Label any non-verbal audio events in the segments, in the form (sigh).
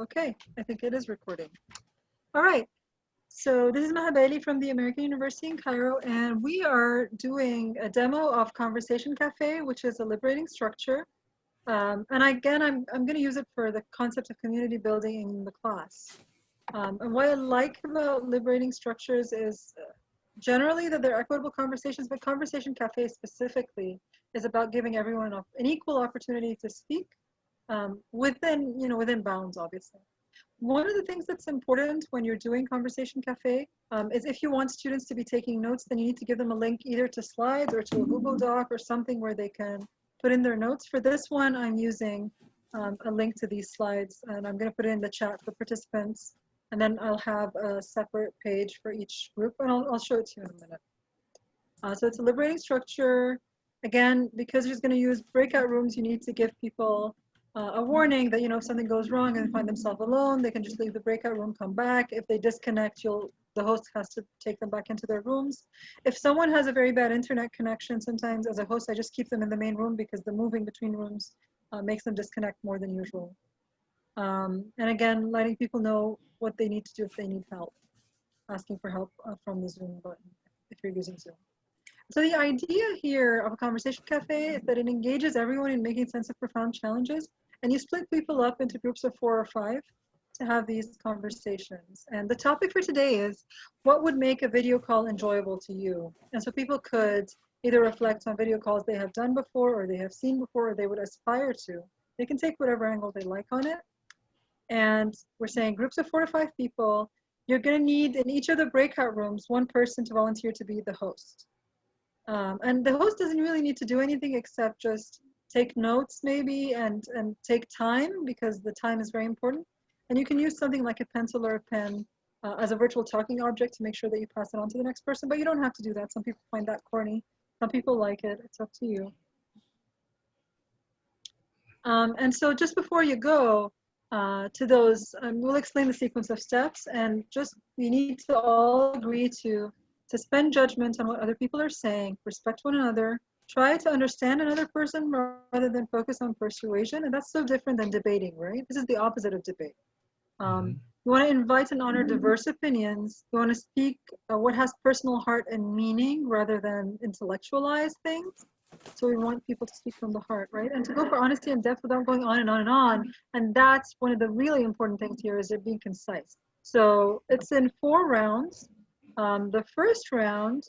Okay, I think it is recording. All right. So this is Maha Bali from the American University in Cairo, and we are doing a demo of Conversation Cafe, which is a liberating structure. Um, and again, I'm, I'm going to use it for the concept of community building in the class. Um, and what I like about liberating structures is uh, generally that they're equitable conversations, but Conversation Cafe specifically is about giving everyone an equal opportunity to speak um, within, you know, within bounds, obviously. One of the things that's important when you're doing Conversation Cafe um, is if you want students to be taking notes, then you need to give them a link either to slides or to a Google Doc or something where they can put in their notes. For this one, I'm using um, a link to these slides and I'm gonna put it in the chat for participants. And then I'll have a separate page for each group and I'll, I'll show it to you in a minute. Uh, so it's a liberating structure. Again, because you're gonna use breakout rooms, you need to give people uh, a warning that you know if something goes wrong and find themselves alone, they can just leave the breakout room, come back. If they disconnect, you'll the host has to take them back into their rooms. If someone has a very bad internet connection, sometimes as a host, I just keep them in the main room because the moving between rooms uh, makes them disconnect more than usual. Um, and again, letting people know what they need to do if they need help, asking for help uh, from the Zoom button if you're using Zoom. So the idea here of a conversation cafe is that it engages everyone in making sense of profound challenges and you split people up into groups of four or five to have these conversations. And the topic for today is what would make a video call enjoyable to you? And so people could either reflect on video calls they have done before or they have seen before or they would aspire to. They can take whatever angle they like on it. And we're saying groups of four to five people, you're gonna need in each of the breakout rooms, one person to volunteer to be the host. Um, and the host doesn't really need to do anything except just take notes maybe and, and take time because the time is very important. And you can use something like a pencil or a pen uh, as a virtual talking object to make sure that you pass it on to the next person, but you don't have to do that. Some people find that corny. Some people like it. It's up to you. Um, and so just before you go uh, to those, um, we'll explain the sequence of steps and just we need to all agree to suspend judgment on what other people are saying, respect one another, try to understand another person rather than focus on persuasion. And that's so different than debating, right? This is the opposite of debate. Um, mm -hmm. You want to invite and honor diverse opinions. You want to speak uh, what has personal heart and meaning rather than intellectualize things. So we want people to speak from the heart, right? And to go for honesty and depth without going on and on and on. And that's one of the really important things here is it being concise. So it's in four rounds. Um, the first round,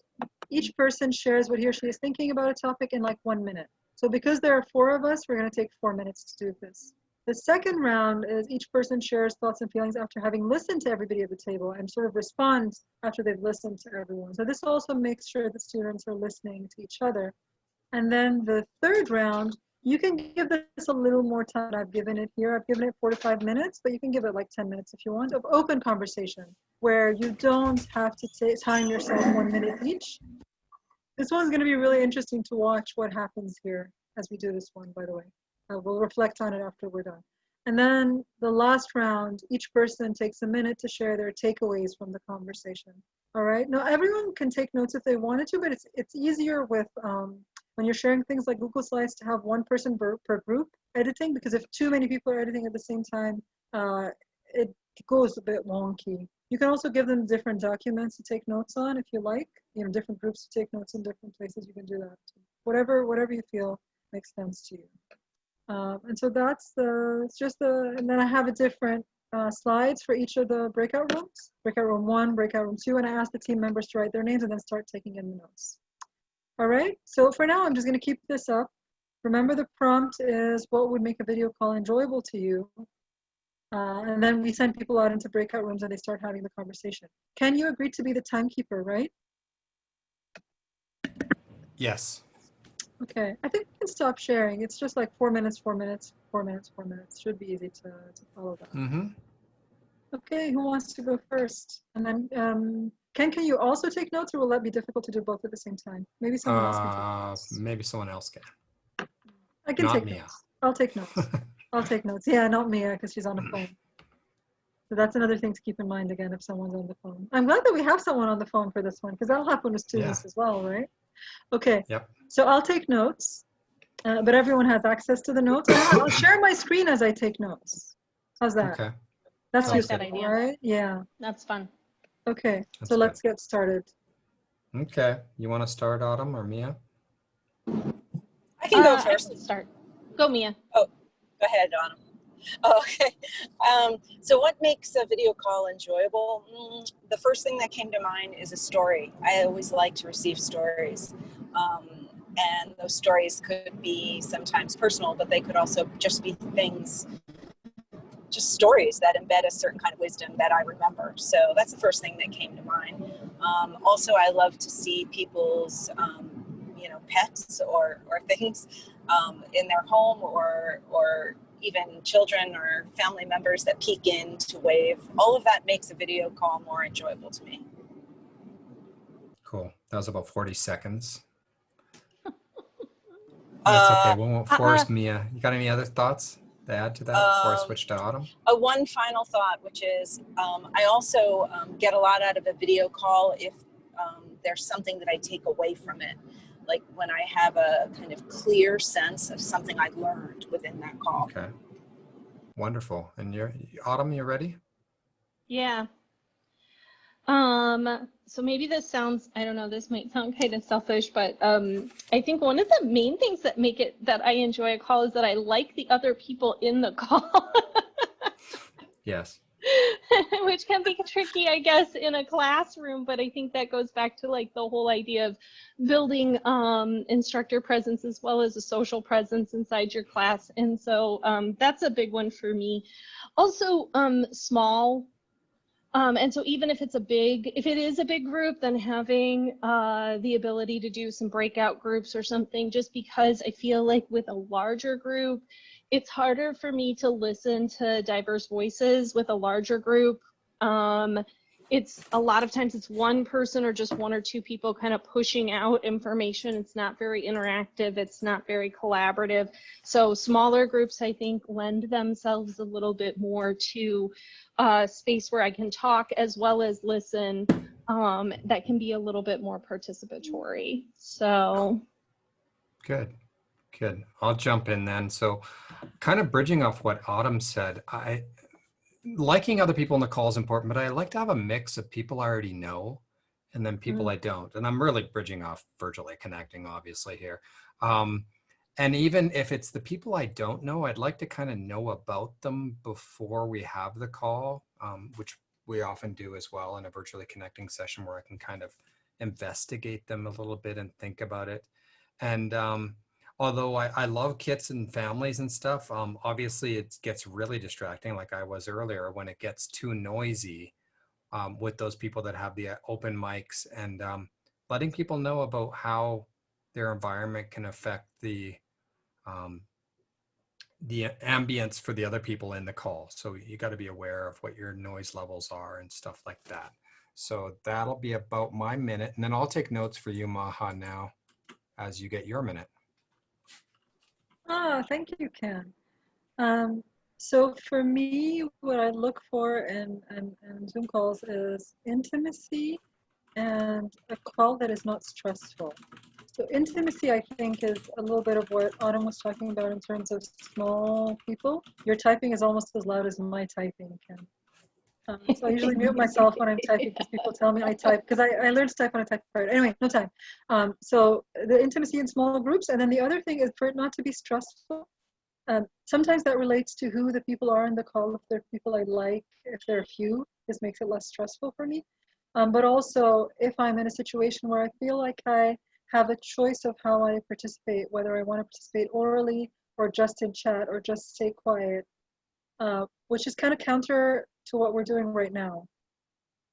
each person shares what he or she is thinking about a topic in like one minute. So because there are four of us, we're going to take four minutes to do this. The second round is each person shares thoughts and feelings after having listened to everybody at the table and sort of responds after they've listened to everyone. So this also makes sure the students are listening to each other. And then the third round, you can give this a little more time. I've given it here. I've given it four to five minutes, but you can give it like 10 minutes if you want of open conversation where you don't have to time yourself one minute each. This one's going to be really interesting to watch what happens here as we do this one, by the way. Uh, we'll reflect on it after we're done. And then the last round, each person takes a minute to share their takeaways from the conversation. All right. Now everyone can take notes if they wanted to, but it's it's easier with um, when you're sharing things like Google Slides to have one person per, per group editing because if too many people are editing at the same time, uh, it goes a bit wonky. You can also give them different documents to take notes on if you like, you know, different groups to take notes in different places, you can do that. Too. Whatever, whatever you feel makes sense to you. Um, and so that's the, it's just the, and then I have a different uh, slides for each of the breakout rooms, breakout room one, breakout room two, and I ask the team members to write their names and then start taking in the notes. All right, so for now, I'm just gonna keep this up. Remember the prompt is what would make a video call enjoyable to you? Uh, and then we send people out into breakout rooms and they start having the conversation. Can you agree to be the timekeeper, right? Yes. Okay, I think we can stop sharing. It's just like four minutes, four minutes, four minutes, four minutes. Should be easy to, to follow that. Mm -hmm. Okay, who wants to go first? And then, um, Ken, can you also take notes or will that be difficult to do both at the same time? Maybe someone uh, else can uh. Maybe someone else can. I can Not take Mia. notes. I'll take notes. (laughs) I'll take notes. Yeah, not Mia, because she's on the phone. So that's another thing to keep in mind again if someone's on the phone. I'm glad that we have someone on the phone for this one, because that'll happen with students yeah. as well, right? Okay. Yep. So I'll take notes, uh, but everyone has access to the notes. I'll share my screen as I take notes. How's that? Okay. That's like useful, that idea. right? Yeah. That's fun. Okay, That's so good. let's get started. Okay. You want to start, Autumn or Mia? I can go Uh, I first. can start. Go, Mia. Oh, go ahead, Autumn. (laughs) Okay. Um, so, what makes a video call enjoyable? Mm, the first thing that came to mind is a story. I always like to receive stories. Um, and those stories could be sometimes personal, but they could also just be things, just stories that embed a certain kind of wisdom that I remember. So, that's the first thing that came to mind. Um, also, I love to see people's, um, you know, pets or, or things um, in their home or or even children or family members that peek in to wave. All of that makes a video call more enjoyable to me. Cool. That was about 40 seconds. (laughs) That's Uh, okay. We won't force Mia. You got any other thoughts to add to that before I Um, switch to Autumn? Uh, one final thought, which is um, I also um, get a lot out of a video call if um, there's something that I take away from it. Like when I have a kind of clear sense of something I learned within that call. Okay. Wonderful. And you're Autumn, You're ready? Yeah. Um, so maybe this sounds, I don't know, this might sound (laughs) kind of selfish, but um, I think one of the main things that make it that I enjoy a call is that I like the other people in the (laughs) call. Yes. (laughs) which can be tricky, I guess, in a classroom. But I think that goes back to like the whole idea of building um, instructor presence as well as a social presence inside your class. And so um, that's a big one for me. Also, um, small. Um, and so even if it's a big, if it is a big group, then having uh, the ability to do some breakout groups or something, just because I feel like with a larger group, it's harder for me to listen to diverse voices with a larger group. Um, it's a lot of times it's one person or just one or two people kind of pushing out information. It's not very interactive. It's not very collaborative. So smaller groups, I think, lend themselves a little bit more to a space where I can talk as well as listen. Um, that can be a little bit more participatory. So Good. Good. I'll jump in then. So kind of bridging off what Autumn said, I liking other people in the call is important, but I like to have a mix of people I already know and then people I don't. And I'm really bridging off virtually connecting, obviously, here. Um, and even if it's the people I don't know, I'd like to kind of know about them before we have the call, um, which we often do as well in a virtually connecting session where I can kind of investigate them a little bit and think about it. And um, although I, I love kits and families and stuff, um, obviously it gets really distracting, like I was earlier, when it gets too noisy um, with those people that have the uh, open mics and um, letting people know about how their environment can affect the um, the ambience for the other people in the call. So you got to be aware of what your noise levels are and stuff like that. So that'll be about my minute, and then I'll take notes for you, Maha, now as you get your minute. Ah, thank you, Ken. Um, so for me, what I look for in, in, in Zoom calls is intimacy and a call that is not stressful. So intimacy, I think, is a little bit of what Autumn was talking about in terms of small people. Your typing is almost as loud as my typing, Ken. Um, (laughs) so I usually mute myself when I'm typing because people tell me I type because I, I learned to type on a typewriter. Anyway, no time. Um, so the intimacy in small groups, and then the other thing is for it not to be stressful. Um, sometimes that relates to who the people are in the call. If they're people I like, if there are few, this makes it less stressful for me. Um, but also, if I'm in a situation where I feel like I have a choice of how I participate, whether I want to participate orally or just in chat or just stay quiet, uh, which is kind of counter to what we're doing right now.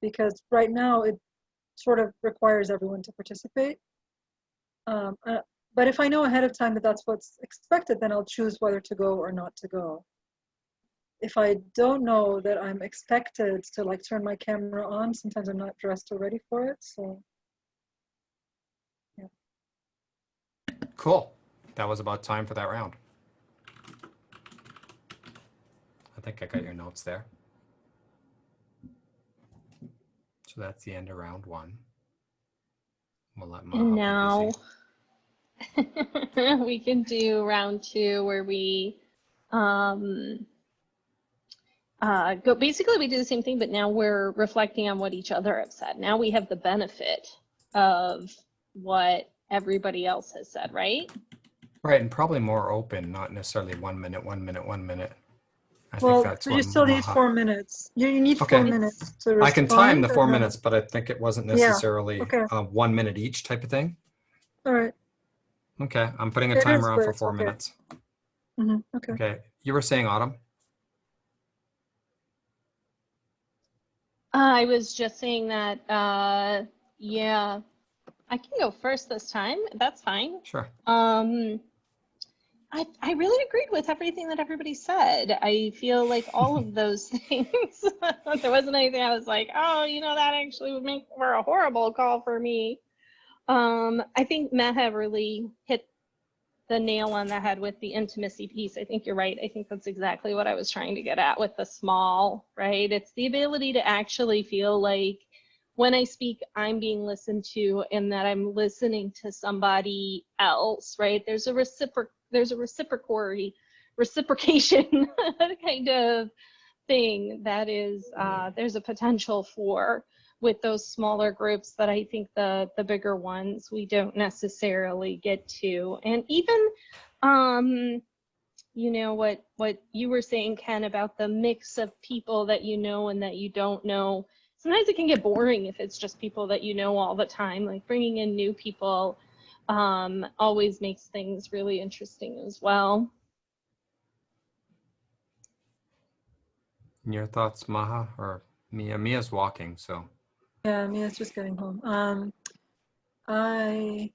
Because right now it sort of requires everyone to participate. Um, uh, but if I know ahead of time that that's what's expected, then I'll choose whether to go or not to go. If I don't know that I'm expected to like turn my camera on, sometimes I'm not dressed or ready for it. So yeah. Cool. That was about time for that round. I think I got your notes there. So that's the end of round one. We'll let Maha And now (laughs) we can do round two where we um, uh, go basically we do the same thing, but now we're reflecting on what each other have said. Now we have the benefit of what everybody else has said, right? Right, and probably more open, not necessarily one minute, one minute, one minute. I Well, think that's so you still need Maha- four minutes. You, you need four Okay. minutes to I can time the four minutes, but I think it wasn't Yeah, necessarily okay. uh, one minute each type of thing. All right. Okay, I'm putting a It is, timer on for four okay. minutes. Mhm, Okay. Okay, you were saying Autumn? I was just saying that, uh, yeah, I can go first this time. That's fine. Sure. Um, I, I really agreed with everything that everybody said. I feel like all of those (laughs) things, (laughs) there wasn't anything I was like, oh, you know, that actually would make for a horrible call for me. Um, I think Maha really hit the nail on the head with the intimacy piece. I think you're right. I think that's exactly what I was trying to get at with the small, right? It's the ability to actually feel like when I speak, I'm being listened to and that I'm listening to somebody else, right? There's a reciproc there's a reciprocity reciprocation (laughs) kind of thing that is uh, there's a potential for with those smaller groups that I think the the bigger ones we don't necessarily get to. And even um you know what what you were saying Ken about the mix of people that you know and that you don't know. Sometimes it can get boring if it's just people that you know all the time. Like bringing in new people um always makes things really interesting as well. Your thoughts, Maha or Mia? Mia's walking, so Yeah, Mia's just getting home. Um, I,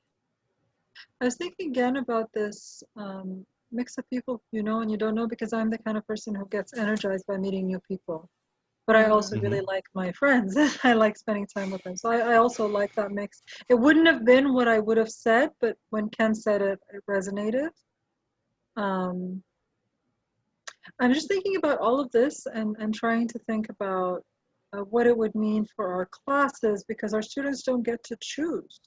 I was thinking again about this um, mix of people you know and you don't know because I'm the kind of person who gets energized by meeting new people. But I also really like my friends. (laughs) I like spending time with them. So I, I also like that mix. It wouldn't have been what I would have said, but when Ken said it, it resonated. Um, I'm just thinking about all of this and, and trying to think about uh, what it would mean for our classes because our students don't get to choose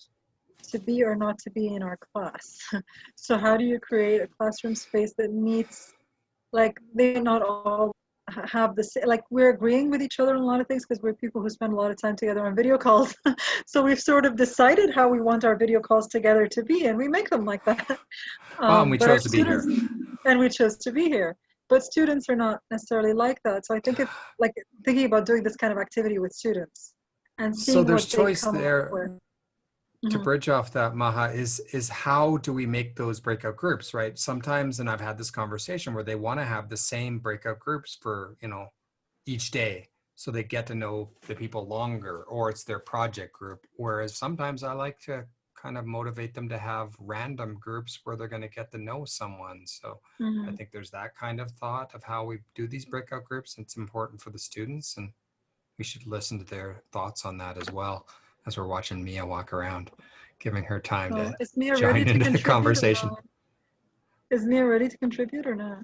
to be or not to be in our class. (laughs) so how do you create a classroom space that meets, like they're not all have the same, like we're agreeing with each other on a lot of things because we're people who spend a lot of time together on video calls. (laughs) so we've sort of decided how we want our video calls together to be and we make them like that. (laughs) Well, and we um, chose to be here. And we chose to be here but students are not necessarily like that. So I think it's like thinking about doing this kind of activity with students and So seeing there's what they choice there. To Mhm. bridge off that maha is is how do we make those breakout groups right sometimes and i've had this conversation where they want to have the same breakout groups for you know each day so they get to know the people longer or it's their project group whereas sometimes i like to kind of motivate them to have random groups where they're going to get to know someone so i Mhm. think there's that kind of thought of how we do these breakout groups it's important for the students and we should listen to their thoughts on that as well as we're watching Mia walk around, giving her time So to. is Mia (laughs) join ready to into the conversation. Is Mia ready to contribute or not?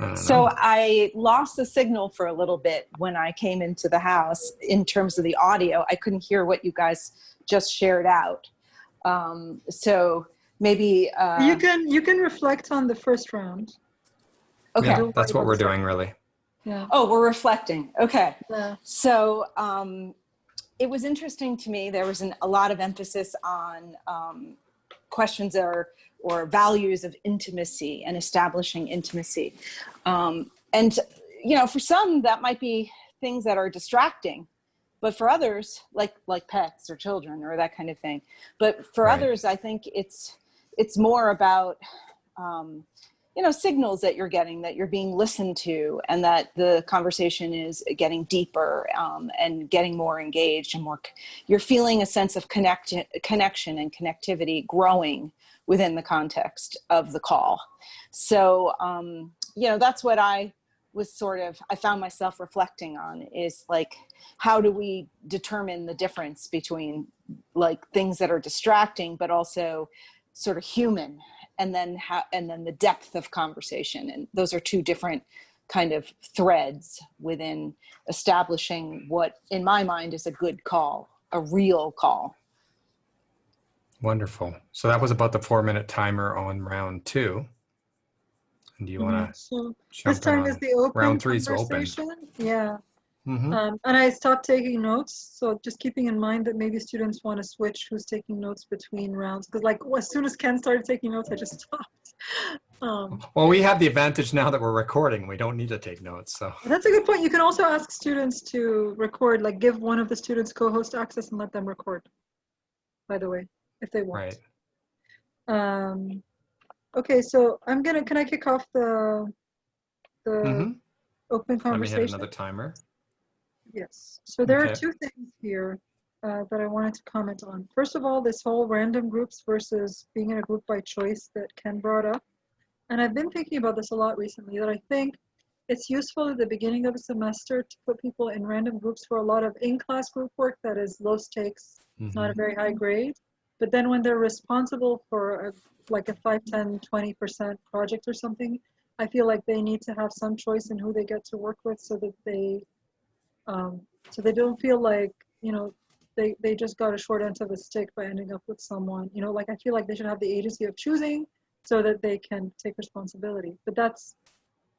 I So. I lost the signal for a little bit when I came into the house in terms of the audio. I couldn't hear what you guys just shared out. Um, so maybe, uh, you can you can reflect on the first round. okay. yeah, that's what we're doing really. Yeah. Oh, we're reflecting. Okay. Yeah. So um, it was interesting to me. There was an, a lot of emphasis on um, questions or or values of intimacy and establishing intimacy. Um, and you know, for some that might be things that are distracting, but for others, like like pets or children or that kind of thing. But for Right. others, I think it's it's more about um, you know signals that you're getting that you're being listened to and that the conversation is getting deeper um, and getting more engaged and more you're feeling a sense of connect connection and connectivity growing within the context of the call. So um, you know that's what i was sort of i found myself reflecting on is like how do we determine the difference between like things that are distracting but also sort of human and then how and then the depth of conversation and those are two different kind of threads within establishing what in my mind is a good call a real call Wonderful. So that was about the four minute timer on round two. And do you want to mm-hmm. So jump this time in is the open round three's open. conversation. Yeah. Mhm. Um, and I stopped taking notes. So just keeping in mind that maybe students want to switch who's taking notes between rounds. Because like as soon as Ken started taking notes, I just (laughs) stopped. Um, Well, we have the advantage now that we're recording. We don't need to take notes. So that's a good point. You can also ask students to record, like give one of the students co-host access and let them record, by the way, if they want. right. Um, okay, so I'm gonna, can I kick off the, the Mhm. open conversation? Let me hit another timer. Yes. So there are two things here uh, that I wanted to comment on. First of all, this whole random groups versus being in a group by choice that Ken brought up. And I've been thinking about this a lot recently that I think it's useful at the beginning of a semester to put people in random groups for a lot of in-class group work that is low stakes, it's not a Mhm. very high grade. But then when they're responsible for a, like a 5, 10, 20% project or something, I feel like they need to have some choice in who they get to work with so that they um, so they don't feel like you know they, they just got a short end of the stick by ending up with someone you know like i feel like they should have the agency of choosing so that they can take responsibility. But that's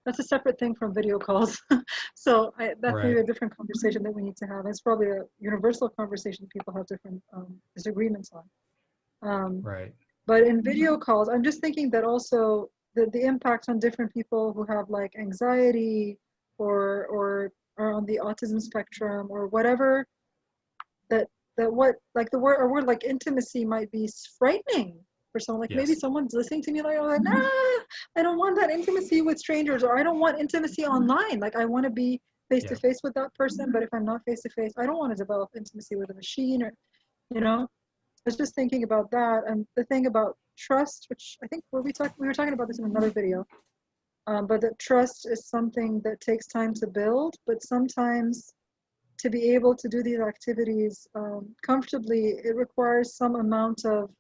that's a separate thing from video calls. (laughs) So I, that's maybe a different conversation that we need to have. It's probably a universal conversation people have different um, disagreements on. Um, Right. but in video calls, I'm just thinking that also the, the impact on different people who have like anxiety or or are on the autism spectrum or whatever that that what like the word a word like intimacy might be frightening for someone. Like maybe someone's listening to me like, oh, nah, I don't want that intimacy with strangers or I don't want intimacy mm-hmm. online. Like I want to be face to face with that person but if I'm not face to face I don't want to develop intimacy with a machine or you know? I was just thinking about that and the thing about trust, which I think were we talk we were talking about this in another mm-hmm. video. Um, but that trust is something that takes time to build, but sometimes to be able to do these activities um, comfortably, it requires some amount of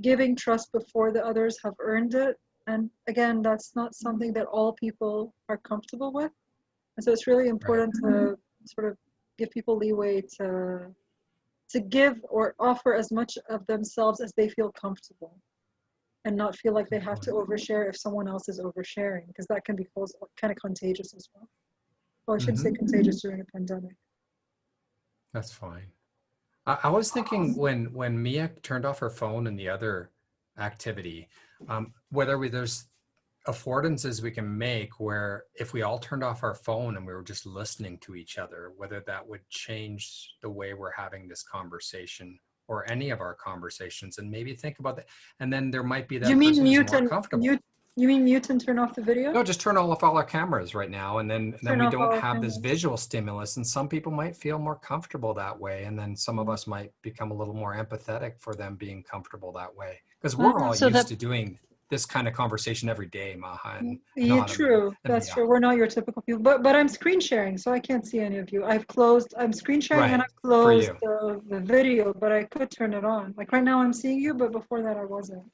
giving trust before the others have earned it. And again, that's not something that all people are comfortable with. And so it's really important to sort of give people leeway to to give or offer as much of themselves as they feel comfortable and not feel like they have to overshare if someone else is oversharing because that can be kind of contagious as well. Well i shouldn't say contagious during a pandemic. That's fine. I, I was thinking when when Mia turned off her phone and the other activity, um, whether we, there's affordances we can make where if we all turned off our phone and we were just listening to each other, whether that would change the way we're having this conversation or any of our conversations, and maybe think about that. And then there might be that you mean mute and mute you mean mute and turn off the video No, just turn off all our cameras right now, and then and then we don't have this visual stimulus. And some people might feel more comfortable that way, and then some of Mhm. us might become a little more empathetic for them being comfortable that way. Because we're Mhm. all So used to doing this kind of conversation every day, Maha. And yeah true. and that's true. We're not your typical people but but i'm screen sharing so i can't see any of you. I've closed i'm screen sharing and i've closed the, the video but i could turn it on. Like right now i'm seeing you but before that i wasn't.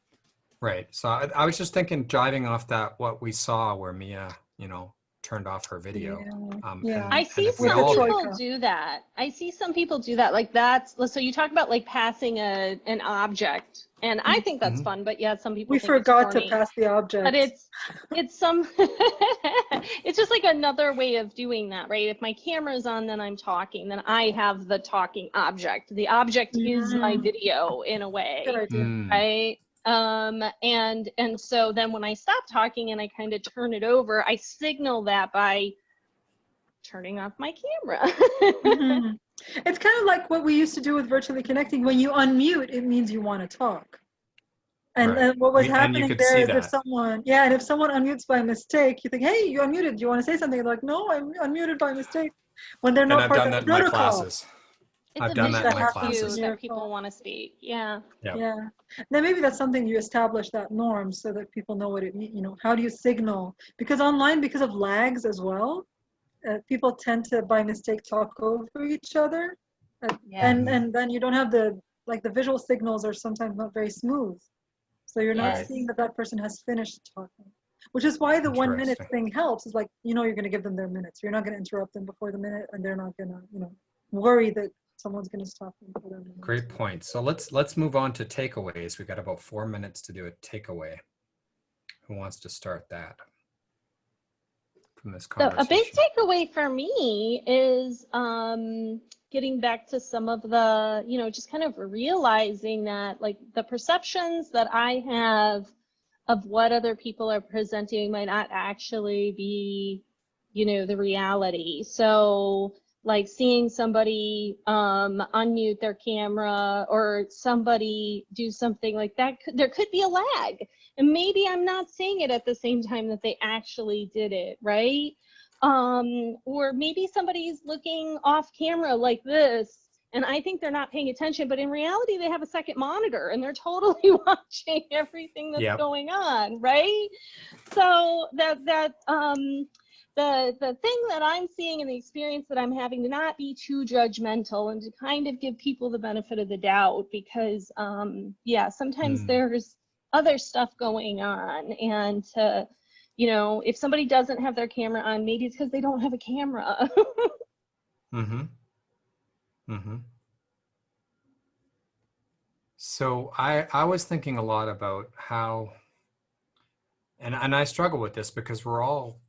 Right. So I, I was just thinking, driving off that what we saw where Mia, you know, turned off her video. yeah, Um, yeah. and- I see some people Troika. do that. I see some people do that. Like that's so you talk about like passing a an object, and I think that's Mhm. fun. But yeah, some people we think forgot to pass the object But it's it's some (laughs) it's just like another way of doing that, right? If my camera's on, then I'm talking. Then I have the talking object. The object is my Mm. video in a way good idea Mm, right um and and so then when i stop talking and i kind of turn it over i signal that by turning off my camera Mhm. (laughs) It's kind of like what we used to do with virtually connecting. When you unmute, it means you want to talk. And, Right. and what was We- happening could there see is if someone, yeah, and if someone unmutes by mistake, you think, hey, you unmuted. Do you want to say something? They're like, no, I'm unmuted by mistake. When they're and not I've part done of that the in my classes. It's I've a done that in visual my cue classes. that people want to speak yeah Yep. Yeah. Then maybe that's something you establish that norm so that people know what it means. You know, how do you signal? Because online, because of lags as well, uh, people tend to by mistake talk over each other. Uh, Yeah. And and then you don't have the like the visual signals are sometimes not very smooth. So you're not Yes. seeing that that person has finished talking. Which is why the one minute thing helps. Is like you know you're going to give them their minutes. You're not going to interrupt them before the minute, and they're not going to you know worry that someone's going to stop them for their minute. Great point. So let's let's move on to takeaways. We've got about four minutes to do a takeaway. Who wants to start that? From this So a big takeaway for me is um, getting back to some of the, you know, just kind of realizing that like the perceptions that I have of what other people are presenting might not actually be, you know, the reality. So like seeing somebody um, unmute their camera or somebody do something like that, could, there could be a lag. And maybe I'm not seeing it at the same time that they actually did it, right? Um, or maybe somebody's looking off camera like this and I think they're not paying attention, but in reality, they have a second monitor and they're (laughs) totally watching everything that's Yep. going on, right? So that that um, the the thing that I'm seeing and the experience that I'm having to not be too judgmental and to kind of give people the benefit of the doubt because um, yeah, sometimes Mm. there's other stuff going on and to you know if somebody doesn't have their camera on maybe it's because they don't have a camera (laughs) Mm-hmm. Mm-hmm. So I I was thinking a lot about how and and I struggle with this because we're all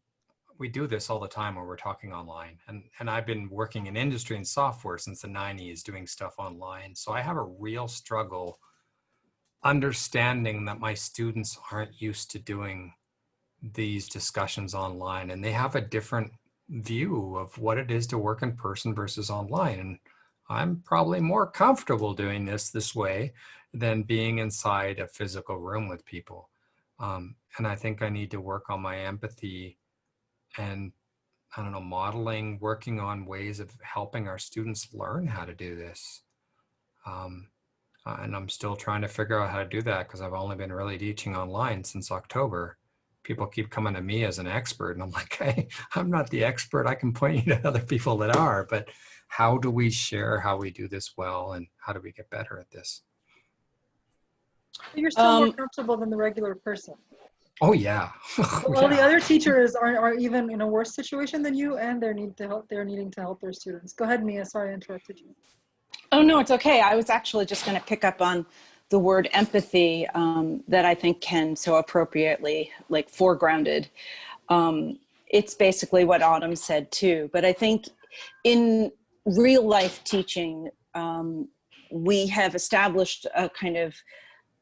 we do this all the time when we're talking online. And and I've been working in industry and software since the 90s doing stuff online. So I have a real struggle understanding that my students aren't used to doing these discussions online and they have a different view of what it is to work in person versus online. And I'm probably more comfortable doing this this way than being inside a physical room with people. Um, and I think I need to work on my empathy and I don't know, modeling, working on ways of helping our students learn how to do this. Um, and I'm still trying to figure out how to do that because I've only been really teaching online since October. People keep coming to me as an expert, and I'm (laughs) like, hey, I'm not the expert. I can point you to other people that are, but how do we share how we do this well and how do we get better at this? You're still more Um, comfortable than the regular person. Oh, yeah. (laughs) All the Yeah. other teachers are, are even in a worse situation than you, and they're need to help. They're needing to help their students. Go ahead, Mia. Sorry, I interrupted you. Oh, no, it's okay. I was actually just going to pick up on the word empathy um, that I think can so appropriately, like foregrounded. Um, it's basically what Autumn said too. But I think in real life teaching, um, we have established a kind of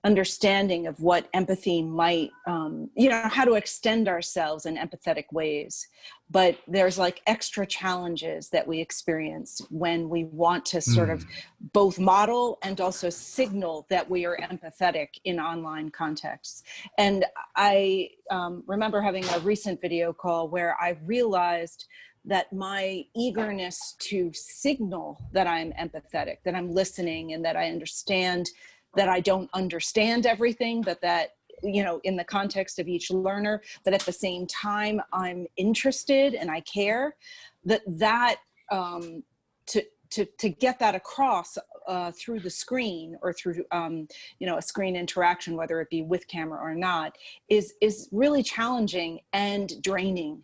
understanding of what empathy might, um, you know, how to extend ourselves in empathetic ways. But there's like extra challenges that we experience when we want to sort of both model and also signal that we are empathetic in online contexts. And I um, remember having a recent video call where I realized that my eagerness to signal that I'm empathetic, that I'm listening and that I understand that I don't understand everything, but that you know, in the context of each learner, that at the same time I'm interested and I care, that that um, to to to get that across uh, through the screen or through um, you know a screen interaction, whether it be with camera or not, is is really challenging and draining.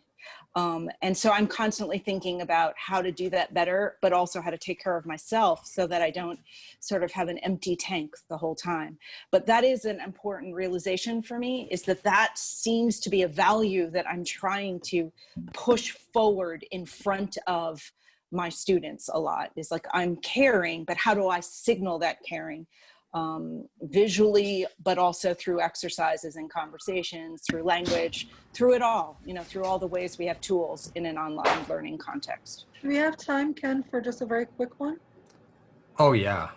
Um, and so I'm constantly thinking about how to do that better, but also how to take care of myself so that I don't sort of have an empty tank the whole time. But that is an important realization for me is that that seems to be a value that I'm trying to push forward in front of my students a lot is like I'm caring, but how do I signal that caring? Um, visually, but also through exercises and conversations, through language, through it all, you know, through all the ways we have tools in an online learning context. Do we have time, Ken, for just a very quick one? Oh, yeah.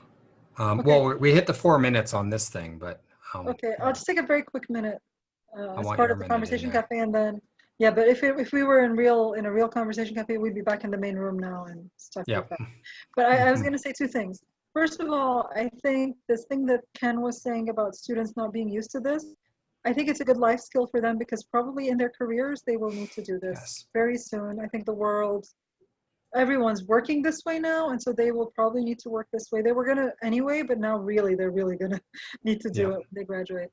Um, Okay. Well, we- we hit the four minutes on this thing, but. um, Okay, I'll just take a very quick minute uh, as part of the conversation cafe, and then yeah. But if it, if we were in real in a real conversation cafe, we'd be back in the main room now and stuff Yep. like that. But I, I was Mhm. going to say two things. First of all, I think this thing that Ken was saying about students not being used to this, I think it's a good life skill for them because probably in their careers they will need to do this Yes. very soon. I think the world, everyone's working this way now, and so they will probably need to work this way. They were gonna anyway, but now really they're really gonna (laughs) need to do Yeah. it when they graduate.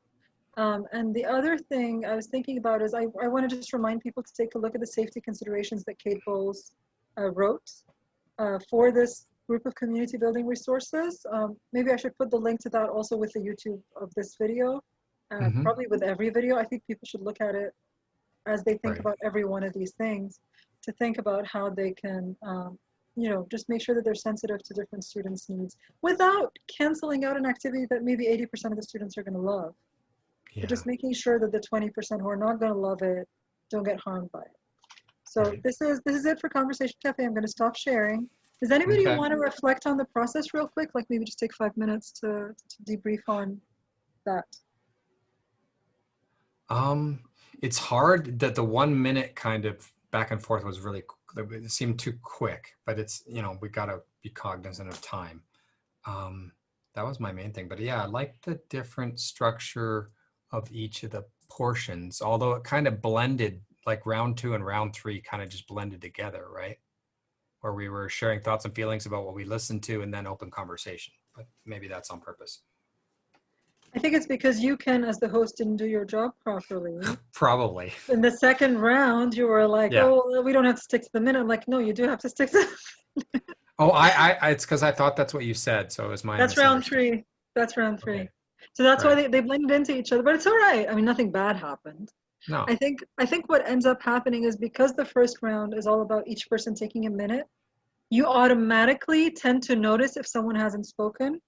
Um, and the other thing I was thinking about is I, I want to just remind people to take a look at the safety considerations that Kate Bowles uh, wrote uh, for this group of community building resources. Um, maybe I should put the link to that also with the YouTube of this video. uh, Mhm. probably with every video. I think people should look at it as they think Right. about every one of these things to think about how they can, um, you know, just make sure that they're sensitive to different students' needs without canceling out an activity that maybe 80% of the students are going to love. Yeah. But just making sure that the 20% who are not going to love it don't get harmed by it. So Right. this is this is it for Conversation Cafe. I'm going to stop sharing. Does anybody Okay. want to reflect on the process real quick? Like maybe just take five minutes to, to debrief on that. Um, it's hard that the one minute kind of back and forth was really, it seemed too quick, but it's, you know, we gotta be cognizant of time. Um, that was my main thing, but yeah, I like the different structure of each of the portions, although it kind of blended, like round two and round three kind of just blended together, right? Where we were sharing thoughts and feelings about what we listened to and then open conversation, but maybe that's on purpose. I think it's because you can, as the host, didn't do your job properly. (laughs) Probably. In the second round, you were like, Yeah. "Oh, we don't have to stick to the minute." I'm like, "No, you do have to stick to." (laughs) Oh, I, I, it's because I thought that's what you said, so it was my. That's round three. That's round three. Okay. So that's why they, they blended into each other, but it's all right. I mean, nothing bad happened. No, I think I think what ends up happening is because the first round is all about each person taking a minute, you automatically tend to notice if someone hasn't spoken.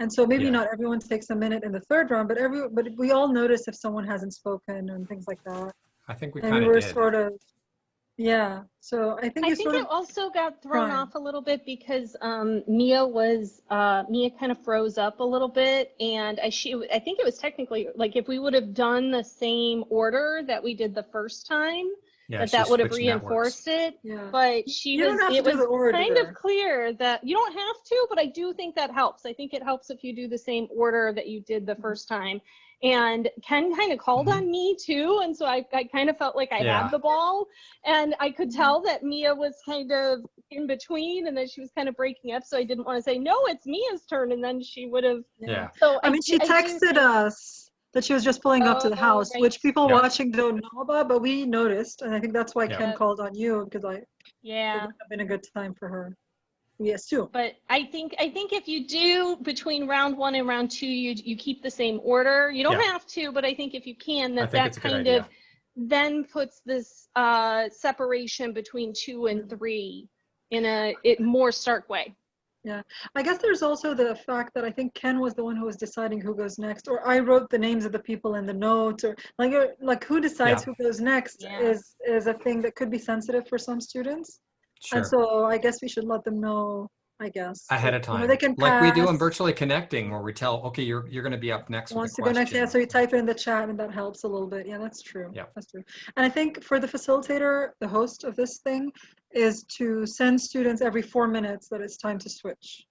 And so maybe Yeah. not everyone takes a minute in the third round, but every but we all notice if someone hasn't spoken and things like that. I think we we kind were of did. sort of yeah. So I think I think it of also got thrown Fine. off a little bit because um, Mia was uh, Mia kind of froze up a little bit, and I she I think it was technically like if we would have done the same order that we did the first time, Yeah, that that would have switched networks. reinforced it. yeah. But she You was it was kind of clear that you don't have to, but I do think that helps. I think it helps if you do the same order that you did the Mm-hmm. first time. And Ken kind of called Mhm. on me too, and so I, I kind of felt like I Yeah. had the ball, and I could Mm-hmm. tell that Mia was kind of in between, and that she was kind of breaking up. So I didn't want to say no, it's Mia's turn, and then she would have. Yeah, So I mean, she do- do texted think- us that she was just pulling up to the Oh, house, right. which people Yeah. watching don't know about, but we noticed, and I think that's why Yeah. Ken called on you because I it Yeah. would have been a good time for her. We assume. But I think I think if you do between round one and round two, you you keep the same order. You don't Yeah. have to, but I think if you can, that that it's a good kind of then puts this uh, separation between two and three in a it more stark way. Yeah, I guess there's also the fact that I think Ken was the one who was deciding who goes next, or I wrote the names of the people in the notes, or like like who decides who goes next Yeah. is is a thing that could be sensitive for some students, sure. and so I guess we should let them know. I guess Ahead of You know, time, they can like we do in virtually connecting, where we tell, okay, you're you're going to be up next wants with to a go next. Yeah, so you type it in the chat, and that helps a little bit. Yeah, that's true. Yeah. that's true. And I think for the facilitator, the host of this thing, is to send students every four minutes that it's time to switch.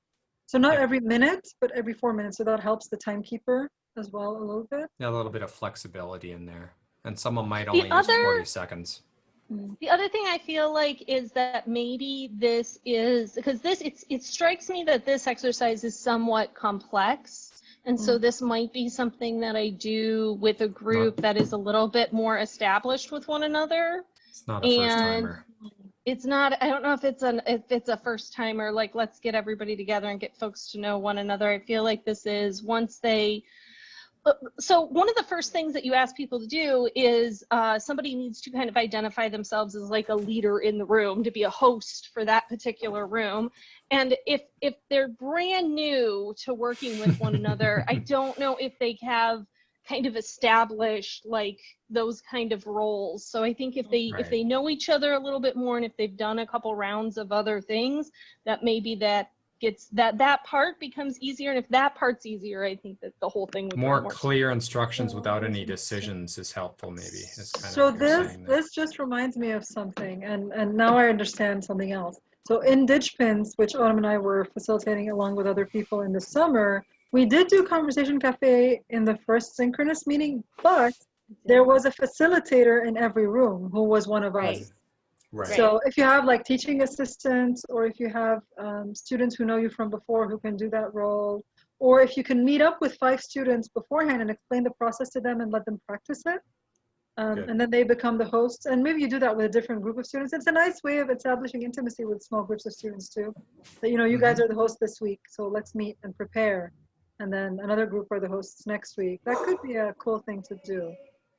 So not Yeah. every minute, but every four minutes. So that helps the timekeeper as well a little bit. Yeah, a little bit of flexibility in there, and someone might only use other- 40 seconds. The other thing I feel like is that maybe this is because this it's it strikes me that this exercise is somewhat complex. And so Mm. this might be something that I do with a group that is a little bit more established with one another. It's not a first And- timer. It's not I don't know if it's an if it's a first timer like let's get everybody together and get folks to know one another. I feel like this is once they so one of the first things that you ask people to do is uh, somebody needs to kind of identify themselves as like a leader in the room to be a host for that particular room. And if if they're brand new to working with one (laughs) another i don't know if they have kind of established like those kind of roles. So i think if they if they know each other a little bit more and if they've done a couple rounds of other things that maybe that gets that that part becomes easier and if that part's easier i think that the whole thing would go More more clear instructions without any decisions is helpful, maybe. Is kind So of this this just reminds me of something, and and now I understand something else. So in DigPins, which Autumn and I were facilitating along with other people in the summer, we did do Conversation Cafe in the first synchronous meeting, but there was a facilitator in every room who was one of Right. us. Right. So if you have like teaching assistants, or if you have um, students who know you from before who can do that role, or if you can meet up with five students beforehand and explain the process to them and let them practice it, um, and then they become the hosts. And maybe you do that with a different group of students. It's a nice way of establishing intimacy with small groups of students too. That you know, you Mm-hmm. guys are the hosts this week, so let's meet and prepare. and then another group are the hosts next week. That could be a cool thing to do.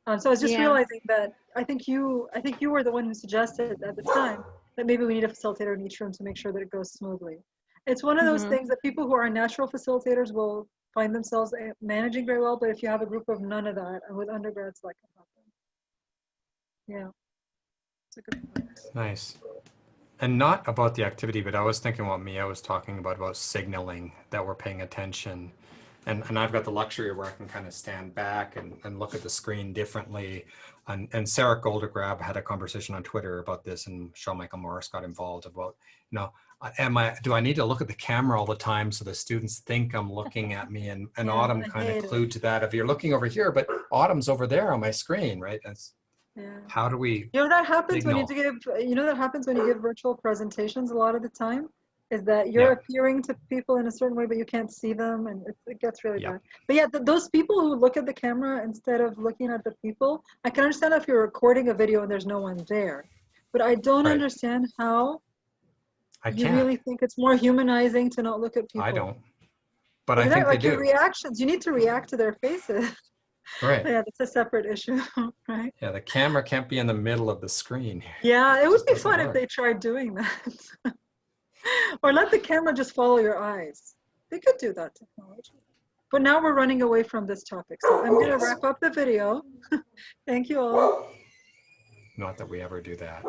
Um, so I was just Yeah. realizing that I think you, I think you were the one who suggested at the time that maybe we need a facilitator in each room to make sure that it goes smoothly. It's one of those Mhm. things that people who are natural facilitators will find themselves eh, managing very well, but if you have a group of none of that, and with undergrads, that can happen. Yeah. It's a good point. Nice. And not about the activity, but I was thinking what Mia was talking about, about signaling that we're paying attention. And, and I've got the luxury of where I can kind of stand back and, and look at the screen differently. And, and Sara Goldrick-Rab had a conversation on Twitter about this and Sean Michael Morris got involved about, you know, uh, am I, do I need to look at the camera all the time so the students think I'm looking at me? And, and (laughs) Yeah, Autumn kind of clued to that. If you're looking over here, but Autumn's over there on my screen, right? That's, Yeah. how do we, You know that happens when you give. You know that happens when you give virtual presentations a lot of the time. Is that you're Yeah. appearing to people in a certain way, but you can't see them, and it, it gets really Yeah. bad. But yeah, th- those people who look at the camera instead of looking at the people, I can understand if you're recording a video and there's no one there. But I don't Right. understand how I you can't, really think it's more humanizing to not look at people. I don't. But I Isn't that think they like your do. reactions. You need to react to their faces. (laughs) Right. yeah, that's a separate issue, (laughs) right? Yeah, the camera can't be in the middle of the screen. Yeah, it would be fun if they tried doing that. (laughs) (laughs) or let the camera just follow your eyes. They could do that technology. But now we're running away from this topic. So I'm going to wrap up the video. (laughs) Thank you all. Not that we ever do that.